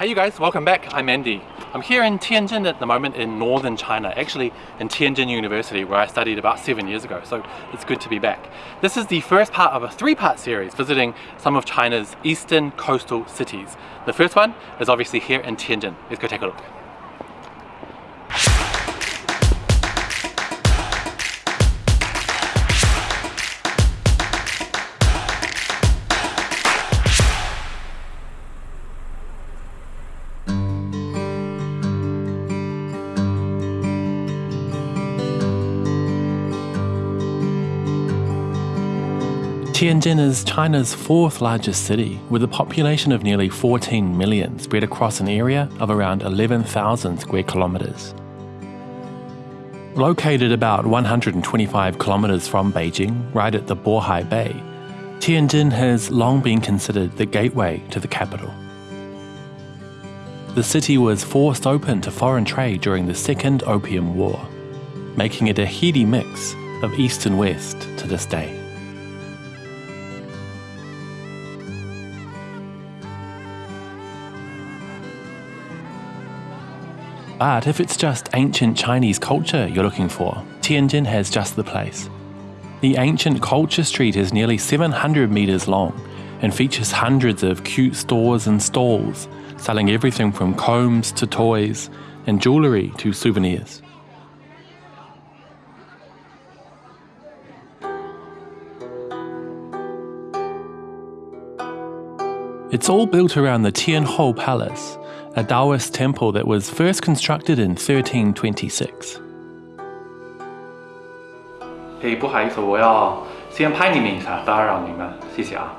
Hey you guys, welcome back. I'm Andy. I'm here in Tianjin at the moment in northern China, actually in Tianjin University where I studied about seven years ago, so it's good to be back. This is the first part of a three-part series visiting some of China's eastern coastal cities. The first one is obviously here in Tianjin. Let's go take a look. Tianjin is China's fourth largest city, with a population of nearly 14 million spread across an area of around 11,000 square kilometres. Located about 125 kilometres from Beijing, right at the Bohai Bay, Tianjin has long been considered the gateway to the capital. The city was forced open to foreign trade during the Second Opium War, making it a heady mix of East and West to this day. But if it's just ancient Chinese culture you're looking for, Tianjin has just the place. The ancient culture street is nearly 700 meters long and features hundreds of cute stores and stalls selling everything from combs to toys and jewellery to souvenirs. It's all built around the Tianhou Palace, a Taoist temple that was first constructed in 1326. 嘿，不好意思，我要先拍你们一下，打扰你们，谢谢啊。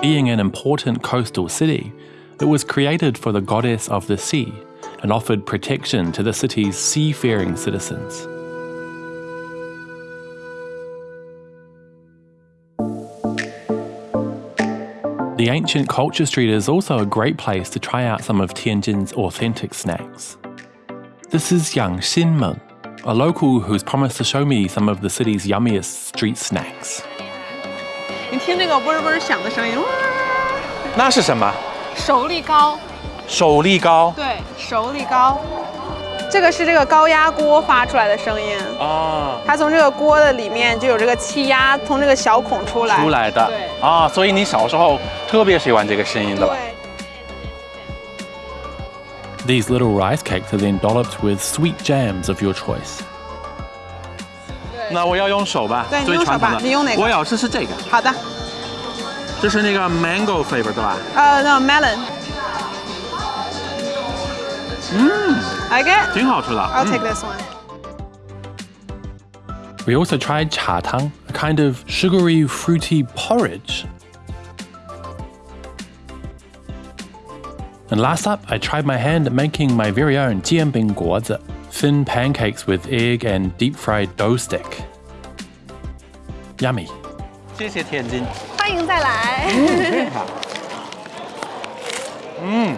Being an important coastal city, it was created for the goddess of the sea and offered protection to the city's seafaring citizens. The ancient culture street is also a great place to try out some of Tianjin's authentic snacks. This is Yang Xinmen, a local who's promised to show me some of the city's yummiest street snacks. 你听这个嗡嗡响的声音，哇！那是什么？熟梨糕。手力高。对，手力高。这个是这个高压锅发出来的声音啊，它从这个锅的里面就有这个气压从这个小孔出来出来的，对啊，所以你小时候特别喜欢这个声音的吧对？These little rice cakes are then dolloped with sweet jams of your choice. 那我要用手吧，对，你用手吧，你用哪个？我要试试这个。好的。这是那个 mango flavor 对吧？呃，那 melon。嗯。Like it? 挺好吃的。I'll take this one. We also tried cha tang, a kind of sugary, fruity porridge. And last up, I tried my hand at making my very own jianbing guozi, thin pancakes with egg and deep fried dough stick. Yummy. 谢谢天津。欢迎再来。嗯。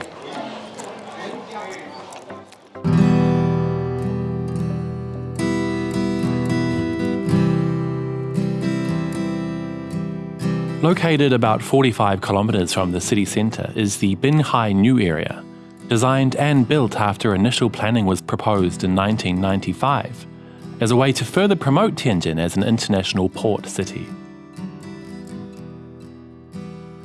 Located about 45 kilometres from the city centre is the Binhai New Area, designed and built after initial planning was proposed in 1995, as a way to further promote Tianjin as an international port city.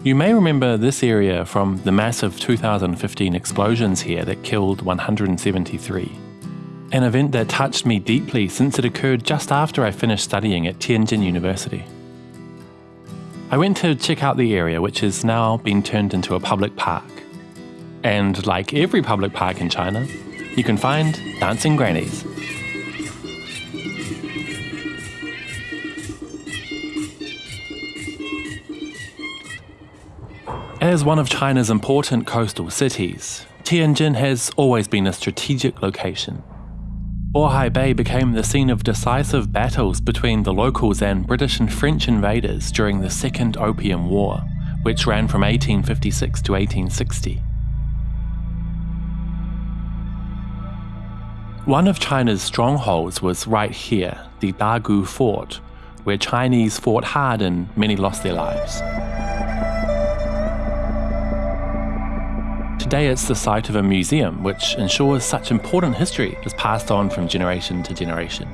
You may remember this area from the massive 2015 explosions here that killed 173. An event that touched me deeply since it occurred just after I finished studying at Tianjin University. I went to check out the area, which has now been turned into a public park. And like every public park in China, you can find dancing grannies. As one of China's important coastal cities, Tianjin has always been a strategic location Bohai Bay became the scene of decisive battles between the locals and British and French invaders during the Second Opium War, which ran from 1856 to 1860. One of China's strongholds was right here, the Dagu Fort, where Chinese fought hard and many lost their lives. Today it's the site of a museum which ensures such important history is passed on from generation to generation.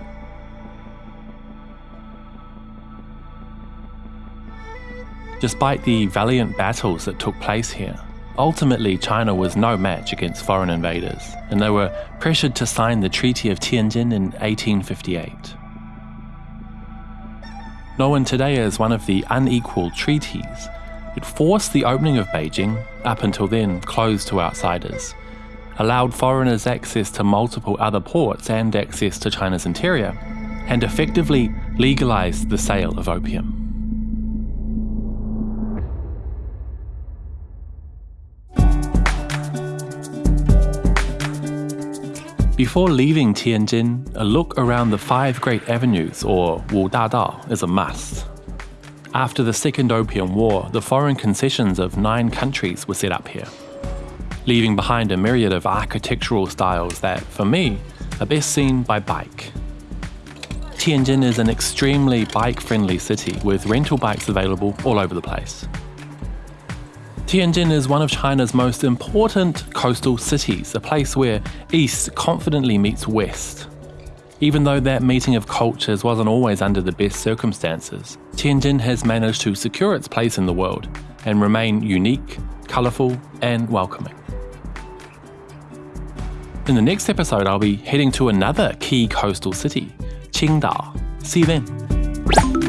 Despite the valiant battles that took place here, ultimately China was no match against foreign invaders, and they were pressured to sign the Treaty of Tianjin in 1858. Known today as one of the unequal treaties, it forced the opening of Beijing, up until then closed to outsiders, allowed foreigners access to multiple other ports and access to China's interior, and effectively legalized the sale of opium. Before leaving Tianjin, a look around the five great avenues, or Wu Da Dao, is a must. After the Second Opium War, the foreign concessions of nine countries were set up here, leaving behind a myriad of architectural styles that, for me, are best seen by bike. Tianjin is an extremely bike friendly city with rental bikes available all over the place. Tianjin is one of China's most important coastal cities, a place where east confidently meets west. Even though that meeting of cultures wasn't always under the best circumstances, Tianjin has managed to secure its place in the world and remain unique, colourful, and welcoming. In the next episode, I'll be heading to another key coastal city, Qingdao. See you then.